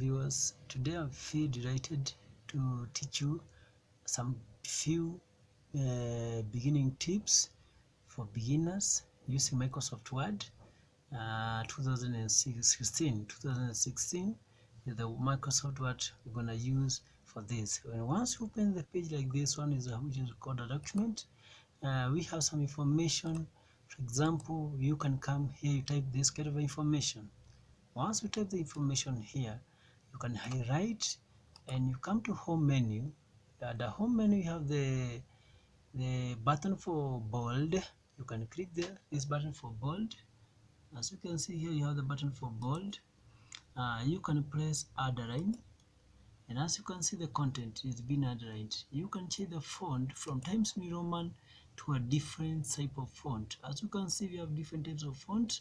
viewers. Today i'm feel delighted to teach you some few uh, beginning tips for beginners using microsoft word. Uh, 2016 2016 is the microsoft word we're gonna use for this. And once you open the page like this one is a, which is called a document uh, we have some information. For example you can come here you type this kind of information. Once you type the information here you can highlight and you come to home menu. At the home menu you have the the button for bold. You can click there this button for bold. As you can see here you have the button for bold. Uh, you can press underline and as you can see the content is being underlined you can change the font from Times New Roman to a different type of font. As you can see we have different types of font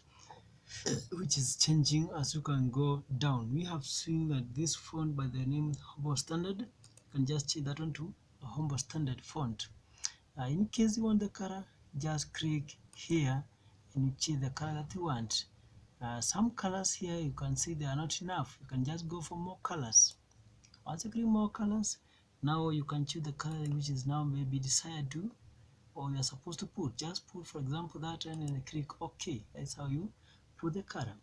which is changing as you can go down. We have seen that this font by the name Humble Standard you can just change that one to a Humble Standard font. Uh, in case you want the color just click here and you change the color that you want. Uh, some colors here you can see they are not enough. You can just go for more colors. Once you click more colors now you can choose the color which is now maybe desired to or you're supposed to put. Just put for example that and then click ok. That's how you put the color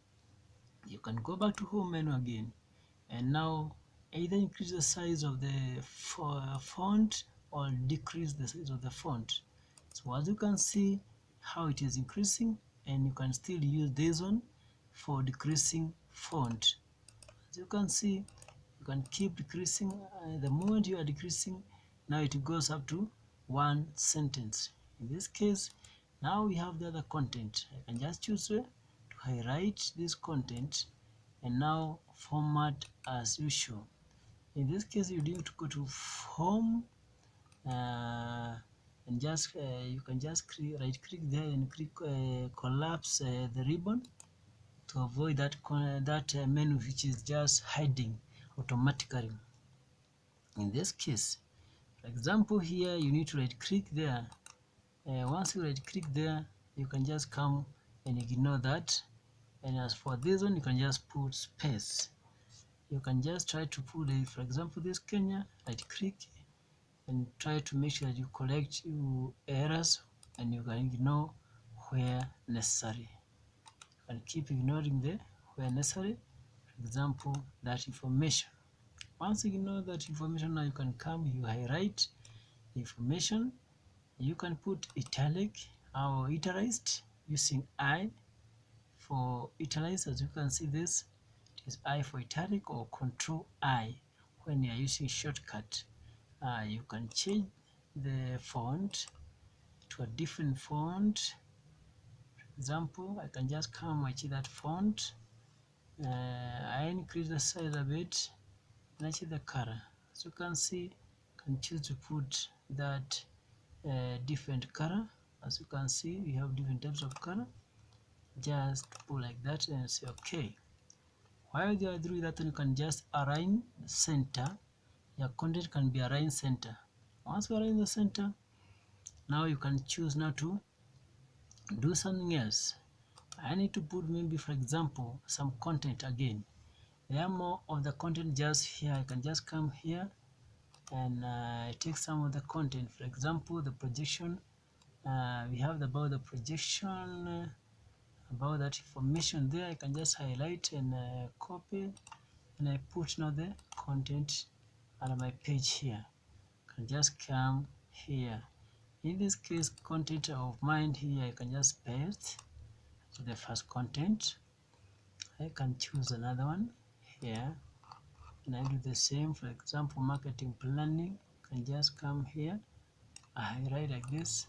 you can go back to home menu again. And now either increase the size of the font or decrease the size of the font. So as you can see how it is increasing and you can still use this one for decreasing font. As you can see you can keep decreasing uh, the moment you are decreasing now it goes up to one sentence. In this case now we have the other content. I can just choose uh, highlight this content and now format as usual. In this case you need to go to home uh, and just uh, you can just right click there and click uh, collapse uh, the ribbon to avoid that that uh, menu which is just hiding automatically. In this case for example here you need to right click there. Uh, once you right click there you can just come and ignore that and as for this one you can just put space. You can just try to put a for example this Kenya right click and try to make sure that you collect your errors and you can ignore where necessary. And keep ignoring the where necessary for example that information. Once you know that information now you can come you highlight information. You can put italic or italicized using i for italize as you can see this. It is i for italic or control i. When you are using shortcut uh, you can change the font to a different font. For example I can just come and change that font. Uh, I increase the size a bit. And I change the color. As you can see you can choose to put that uh, different color. As you can see we have different types of color just put like that and say okay. While you are doing that you can just align center. Your content can be aligned center. Once you are in the center now you can choose now to do something else. I need to put maybe for example some content again. There are more of the content just here. I can just come here and uh, take some of the content. For example the projection. Uh, we have about the projection about that information there I can just highlight and uh, copy. And I put now the content on my page here. I can just come here. In this case content of mine here I can just paste to the first content. I can choose another one here. And I do the same for example marketing planning. I can just come here. I write like this.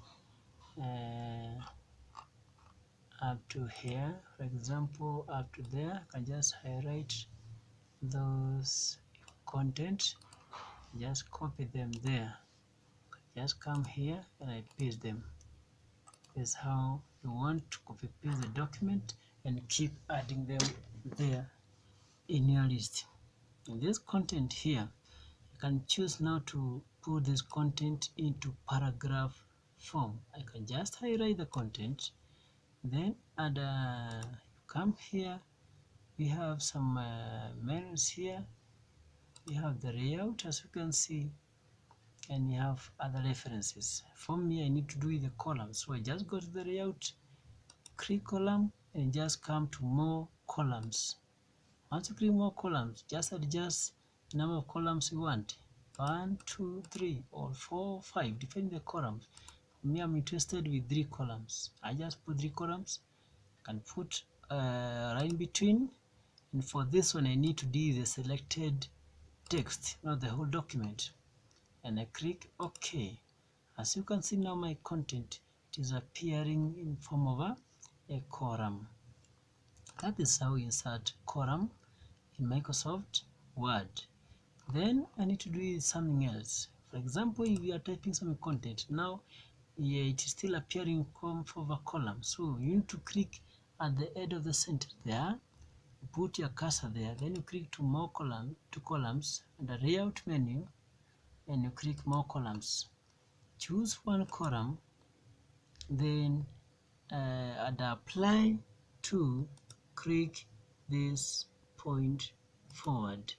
Uh, up to here. For example up to there I can just highlight those content. Just copy them there. Just come here and I paste them. Is how you want to copy paste the document and keep adding them there in your list. In this content here you can choose now to put this content into paragraph form. I can just highlight the content then add uh, come here we have some uh, menus here. We have the layout as you can see and you have other references. For me I need to do the columns so I just go to the layout click column and just come to more columns. Once you click more columns just adjust the number of columns you want. One two three or four five depending the columns me I'm interested with three columns. I just put three columns. Can put uh, line between. And for this one I need to do the selected text not the whole document. And I click OK. As you can see now my content it is appearing in form of a, a column that is how you insert column in Microsoft Word. Then I need to do something else. For example if you are typing some content now yeah, it is still appearing of a column. So you need to click at the end of the center there put your cursor there then you click to more column two columns under layout menu and you click more columns. Choose one column then uh, and apply to click this point forward.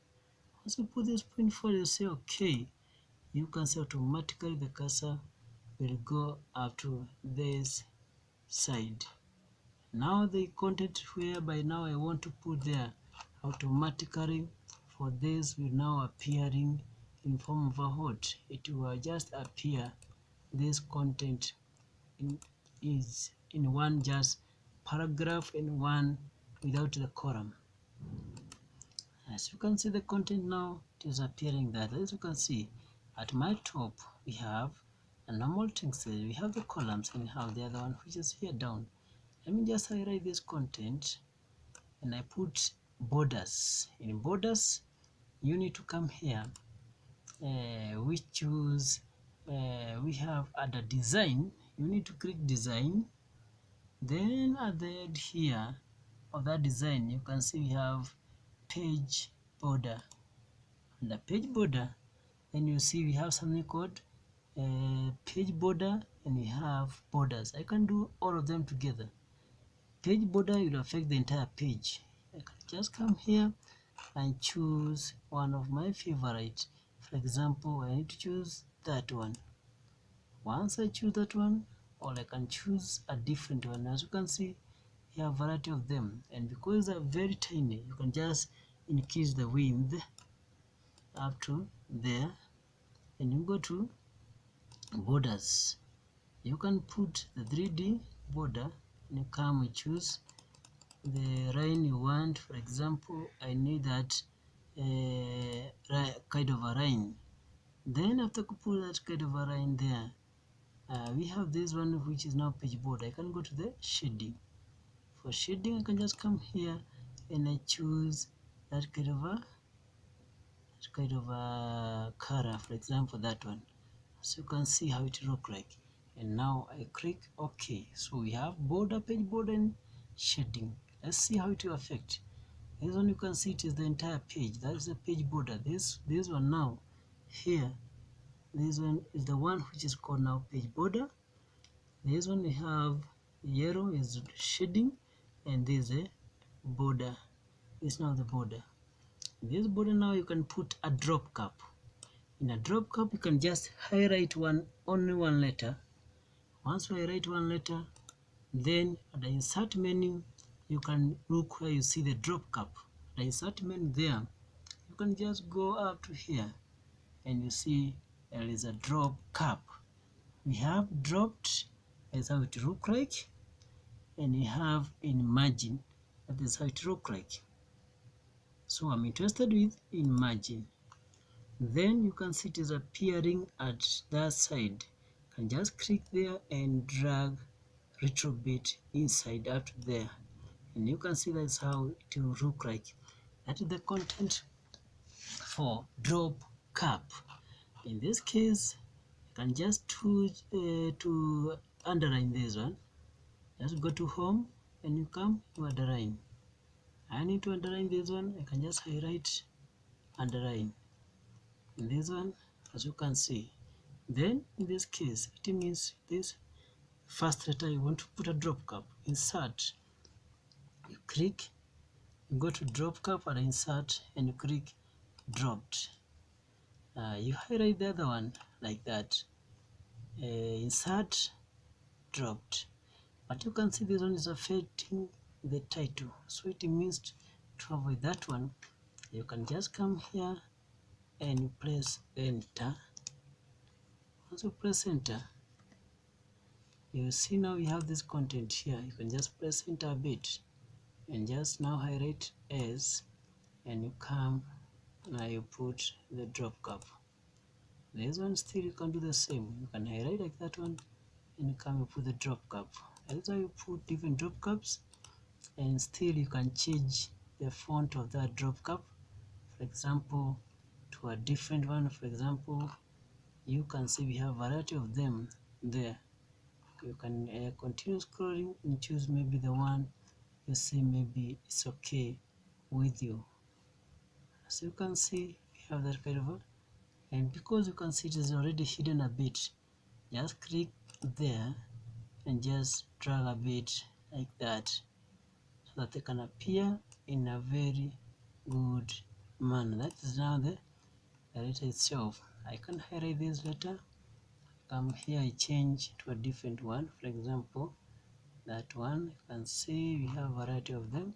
Once you put this point forward you say okay you can see automatically the cursor will go up to this side. Now the content whereby now I want to put there automatically for this will now appearing in form of a hot it will just appear this content in, is in one just paragraph in one without the column. As you can see the content now is appearing that as you can see at my top we have a normal text we have the columns and have the other one which is here down. Let me just highlight this content and I put borders. In borders you need to come here uh, we choose uh, we have other design. You need to click design. Then at the end here of that design you can see we have page border. And the page border then you see we have something called page border and we have borders. I can do all of them together. Page border will affect the entire page. I can just come here and choose one of my favorite. For example I need to choose that one. Once I choose that one or I can choose a different one. As you can see here a variety of them. And because they're very tiny you can just increase the width up to there. And you go to borders. You can put the 3d border you come choose the line you want. For example I need that uh, kind of a line. Then after put that kind of a line there uh, we have this one which is now page border. I can go to the shading. For shading I can just come here and I choose that kind of a that kind of a color for example that one so you can see how it look like. And now I click OK. So we have border page border and shading let's see how it will affect. This one you can see it is the entire page. That is the page border. This this one now here this one is the one which is called now page border. This one we have yellow is shading and this is a border. Is now the border. This border now you can put a drop cap in a drop cap you can just highlight one only one letter. Once you write one letter then at the insert menu you can look where you see the drop cap the insert menu there you can just go up to here and you see there is a drop cap we have dropped that's how it look like and we have in margin. That is how it look like. So i'm interested with in margin then you can see it is appearing at that side. You can just click there and drag little bit inside up there. And you can see that's how it will look like. That is the content for drop cap. In this case you can just to uh, to underline this one. Just go to home and you come to underline. I need to underline this one. I can just highlight underline in this one as you can see. Then in this case it means this first letter you want to put a drop cap insert. You click you go to drop cap and insert and you click dropped. Uh, you highlight the other one like that. Uh, insert dropped. But you can see this one is affecting the title. So it means to avoid that one you can just come here and you press enter. Once you press enter you see now we have this content here. You can just press enter a bit and just now highlight as and you come now you put the drop cap this one still you can do the same. You can highlight like that one and you come and put the drop cap why you put different drop caps and still you can change the font of that drop cap for example to a different one. For example you can see we have a variety of them there. You can uh, continue scrolling and choose maybe the one you see maybe it's okay with you. As you can see we have that kind of and because you can see it is already hidden a bit just click there and just drag a bit like that so that they can appear in a very good manner. That is now the, the letter itself. I can highlight this letter. Come here I change to a different one. For example that one you can see we have a variety of them.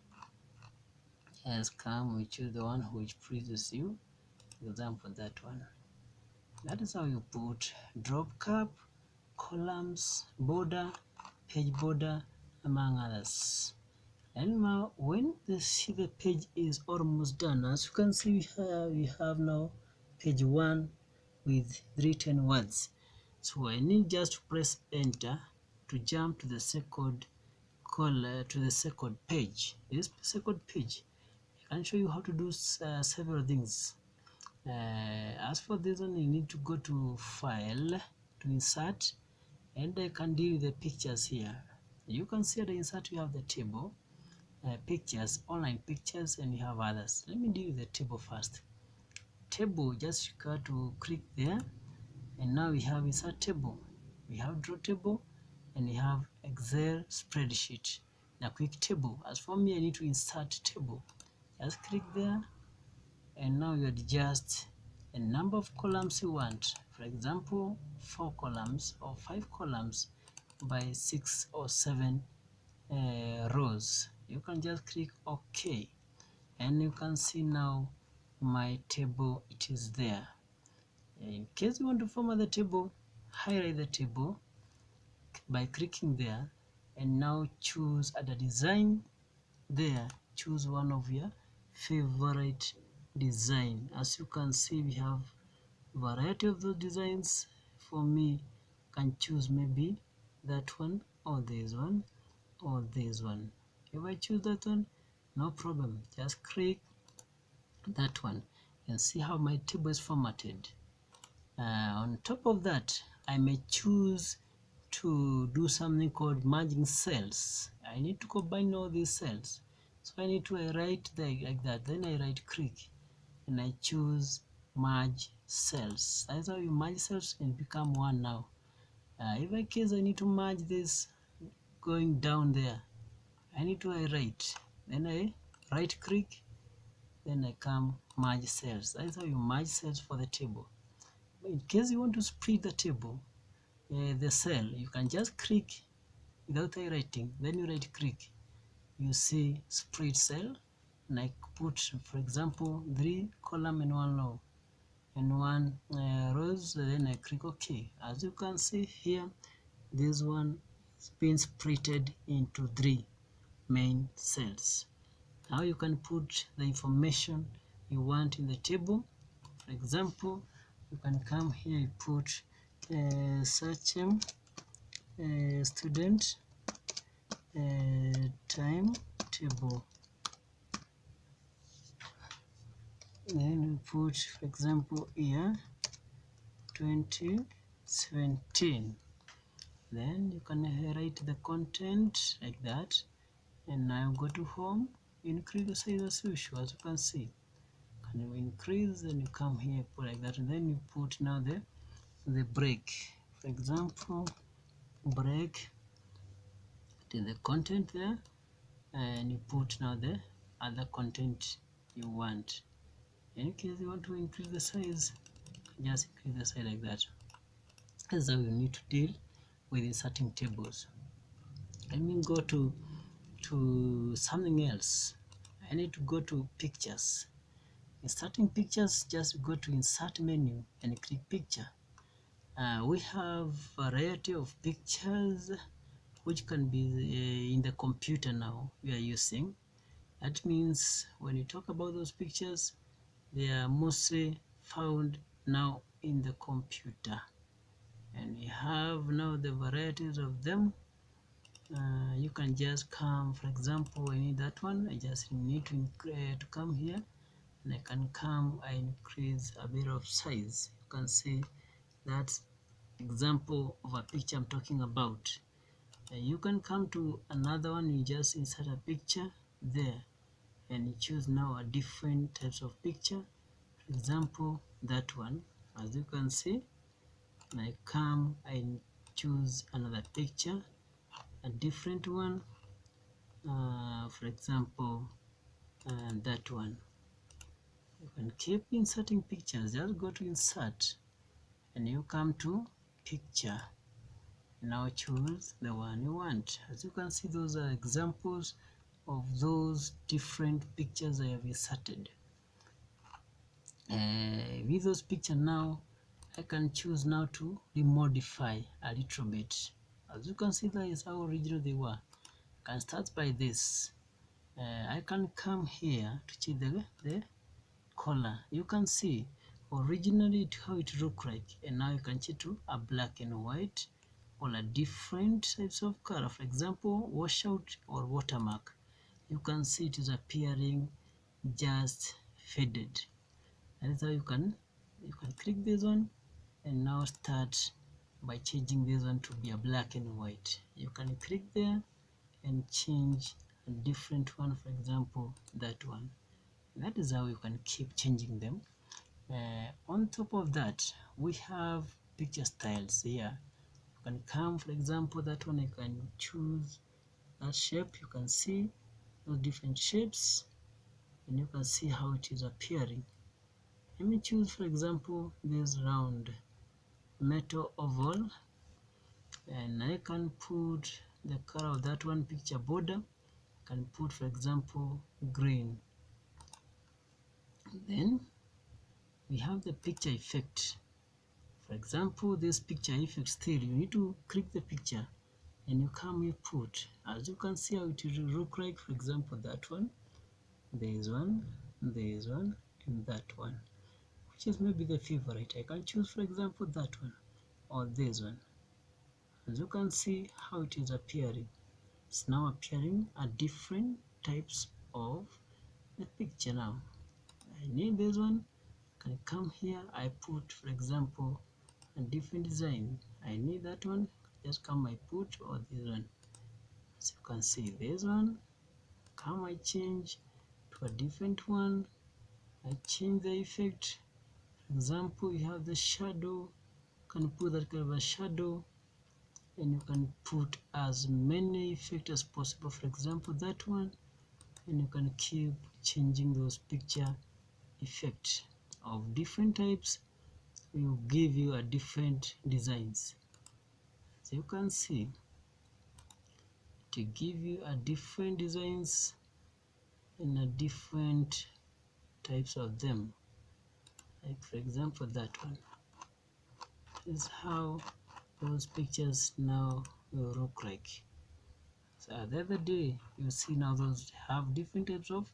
Just come we choose the one which pleases you. For example that one. That is how you put drop cap columns border page border among others. And now when the see the page is almost done as you can see we have, we have now page one with written words. So I need just to press enter to jump to the second call to the second page. This second page. I can show you how to do uh, several things. Uh, as for this one you need to go to file to insert and I can deal with the pictures here. You can see the insert you have the table uh, pictures online pictures and you have others. Let me deal with the table first table just got to click there. And now we have insert table. We have draw table and we have excel spreadsheet. Now quick table. As for me i need to insert table. Just click there. And now you adjust the number of columns you want. For example four columns or five columns by six or seven uh, rows. You can just click ok and you can see now my table it is there. In case you want to format the table highlight the table by clicking there. And now choose at the design there. Choose one of your favorite design. As you can see we have variety of those designs. For me can choose maybe that one or this one or this one. If I choose that one no problem. Just click that one. And see how my table is formatted. Uh, on top of that I may choose to do something called merging cells. I need to combine all these cells. So I need to write the, like that. Then I write click and I choose merge cells. That's how you merge cells and become one now. Uh, if I case I need to merge this going down there. I need to write. Then I right click then I come merge cells. That's how you merge cells for the table. In case you want to split the table uh, the cell you can just click without highlighting. Then you right click you see split cell and I put for example three column and one row and one uh, rows. Then I click OK. As you can see here this one is being splitted into three main cells now you can put the information you want in the table. For example you can come here you put uh, um, uh, student uh, timetable then we put for example here 2017 then you can write the content like that. And now go to home increase the size as usual as you can see. Can you increase and you come here put like that and then you put now the the break for example break to the content there and you put now the other content you want. In case you want to increase the size just increase the size like that. That's how you need to deal with inserting tables. Let me go to to something else. I need to go to pictures. Inserting pictures just go to insert menu and click picture. Uh, we have variety of pictures which can be uh, in the computer now we are using. That means when you talk about those pictures they are mostly found now in the computer. And we have now the varieties of them uh, you can just come for example I need that one. I just need to, uh, to come here. And I can come I increase a bit of size. You can see that example of a picture I'm talking about. Uh, you can come to another one. You just insert a picture there. And you choose now a different types of picture. For example that one. As you can see and I come I choose another picture a different one. Uh, for example uh, that one. You can keep inserting pictures just go to insert. And you come to picture. Now choose the one you want. As you can see those are examples of those different pictures I have inserted. Uh, with those picture now I can choose now to remodify a little bit as you can see that is how original they were. I can start by this. Uh, I can come here to change the, the color. You can see originally it, how it looked like and now you can change to a black and white or a different types of color. For example washout or watermark. You can see it is appearing just faded. Is how you can you can click this one and now start by changing this one to be a black and white. You can click there and change a different one for example that one. That is how you can keep changing them. Uh, on top of that we have picture styles here. You can come for example that one you can choose that shape. You can see those different shapes and you can see how it is appearing. Let me choose for example this round metal oval and I can put the color of that one picture border. I can put for example green. Then we have the picture effect. For example this picture effect still you need to click the picture and you come you put. As you can see how it will look like for example that one there is one there is one and that one is maybe the favorite. I can choose for example that one or this one. As you can see how it is appearing. It's now appearing at different types of the picture now. I need this one. I can come here. I put for example a different design. I need that one. Just come I put or this one. As you can see this one. Come I change to a different one. I change the effect example you have the shadow can put that kind of a shadow and you can put as many effects as possible. For example that one and you can keep changing those picture effect of different types will give you a different designs. So you can see to give you a different designs and a different types of them like for example that one is how those pictures now will look like. So at the other day you see now those have different types of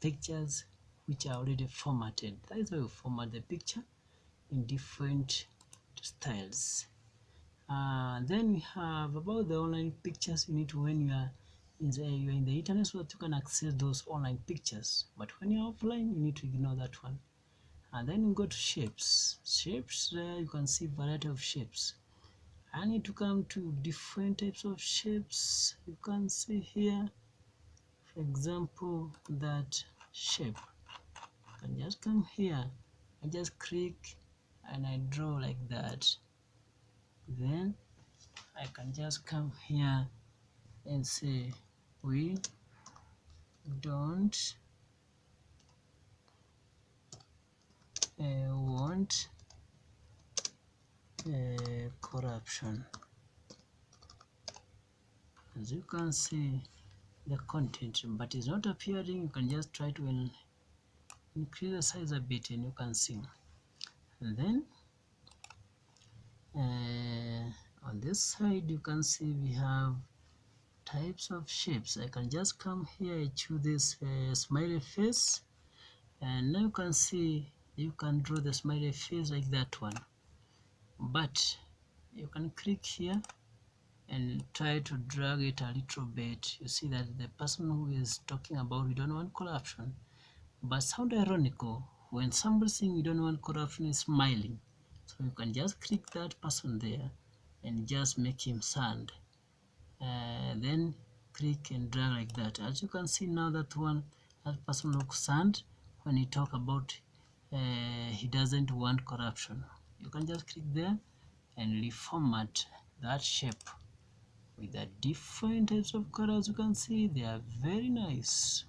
pictures which are already formatted. That is how you format the picture in different styles. Uh, then we have about the online pictures you need to when you are in the, you are in the internet so that you can access those online pictures. But when you're offline you need to ignore that one and then you go to shapes. Shapes there you can see variety of shapes. I need to come to different types of shapes. You can see here for example that shape. I just come here. I just click and I draw like that. Then I can just come here and say we don't want uh, corruption. As you can see the content but it's not appearing. You can just try to increase the size a bit and you can see. And then uh, on this side you can see we have types of shapes. I can just come here I choose this uh, smiley face. And now you can see you can draw the smiley face like that one. But you can click here and try to drag it a little bit. You see that the person who is talking about we don't want corruption. But sound ironical when somebody saying we don't want corruption is smiling. So you can just click that person there and just make him sound uh, then click and drag like that. As you can see now that one that person looks sad when he talk about uh, he doesn't want corruption. You can just click there and reformat that shape with the different types of colors. You can see they are very nice.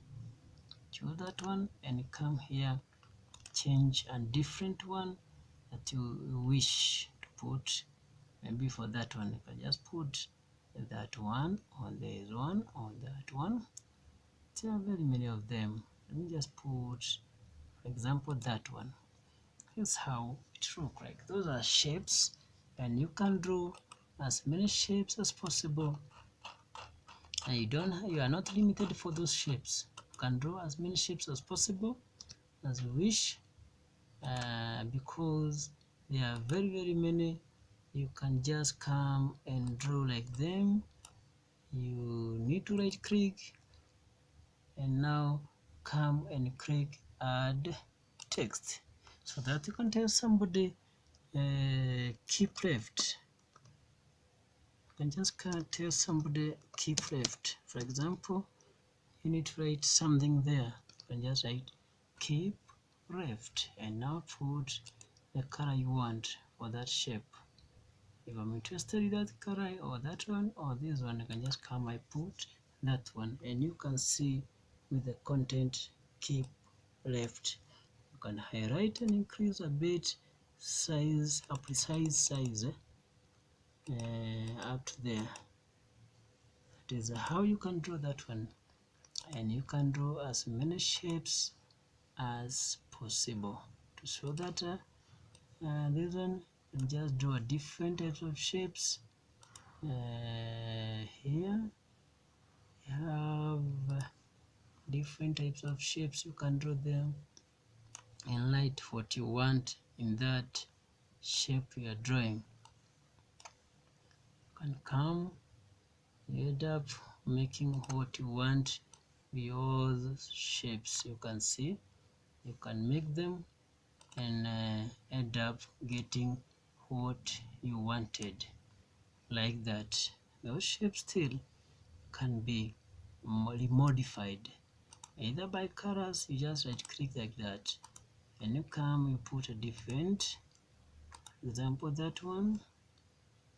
Choose that one and come here change a different one that you wish to put. Maybe for that one you can just put that one on this one on that one. There are very many of them. Let me just put example that one. Here's how it look like. Those are shapes and you can draw as many shapes as possible. And you don't you are not limited for those shapes. You can draw as many shapes as possible as you wish uh, because there are very very many. You can just come and draw like them. You need to right click and now come and click add text so that can tell somebody uh, keep left you can just tell somebody keep left for example you need to write something there. You can just write keep left and now put the color you want for that shape. If I'm interested in that color or that one or this one I can just come I put that one. And you can see with the content keep left. You can highlight and increase a bit size a precise size eh? uh, up to there. That is how you can draw that one. And you can draw as many shapes as possible. To show that uh, uh, this one just draw different types of shapes. Uh, here you have different types of shapes you can draw them. And light what you want in that shape you are drawing. You can come you end up making what you want with all shapes you can see. You can make them and uh, end up getting what you wanted. Like that. Those shapes still can be modified either by colors you just right click like that. And you come you put a different example that one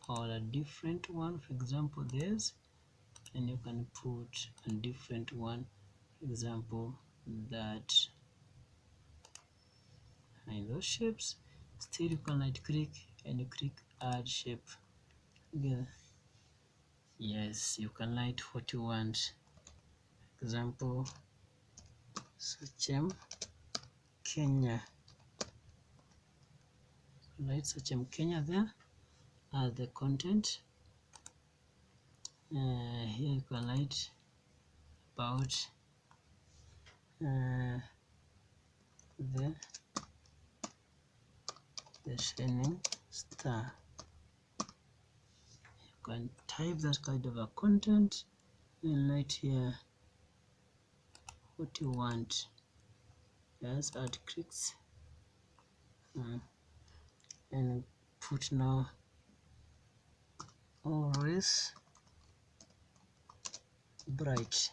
or a different one for example this. And you can put a different one example that. And those shapes still you can right click and you click add shape. Again yes you can light what you want. Example Sachem Kenya. Light Sachem Kenya there as the content. Uh, here you can light about uh, the the shining star. You can type that kind of a content and right here what you want. Just add clicks. Uh, and put now always bright.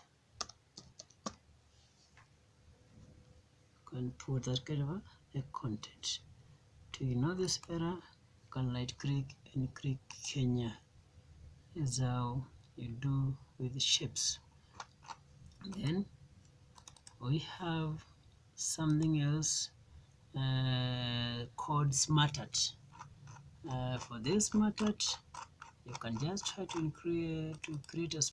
Can put that kind of a, content. To ignore this error you can right click and click Kenya. Is how you do with shapes. Then we have something else uh, called SmartArt. Uh, for this SmartArt, you can just try to create to create a